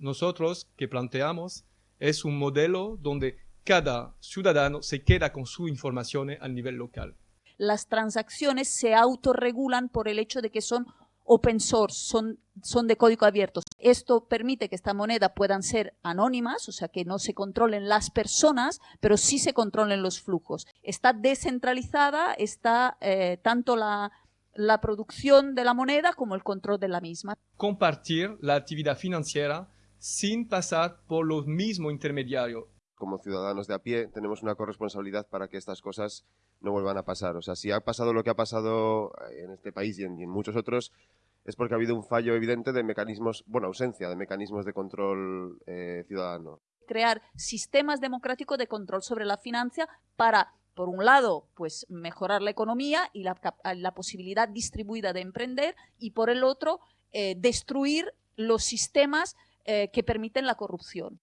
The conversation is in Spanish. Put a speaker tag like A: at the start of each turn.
A: Nosotros que planteamos es un modelo donde cada ciudadano se queda con su información a nivel local.
B: Las transacciones se autorregulan por el hecho de que son open source, son, son de código abierto. Esto permite que esta moneda puedan ser anónimas, o sea, que no se controlen las personas, pero sí se controlen los flujos. Está descentralizada, está eh, tanto la, la producción de la moneda como el control de la misma.
A: Compartir la actividad financiera sin pasar por los mismos intermediarios.
C: Como ciudadanos de a pie tenemos una corresponsabilidad para que estas cosas no vuelvan a pasar. O sea, si ha pasado lo que ha pasado en este país y en, muchos otros, es porque ha habido un fallo evidente de mecanismos, bueno, ausencia de mecanismos de control eh, ciudadano.
B: Crear sistemas democráticos de control sobre la financia para por un lado, pues mejorar la economía y la, la posibilidad distribuida de emprender y por el otro, eh, destruir los sistemas eh, que permiten la corrupción.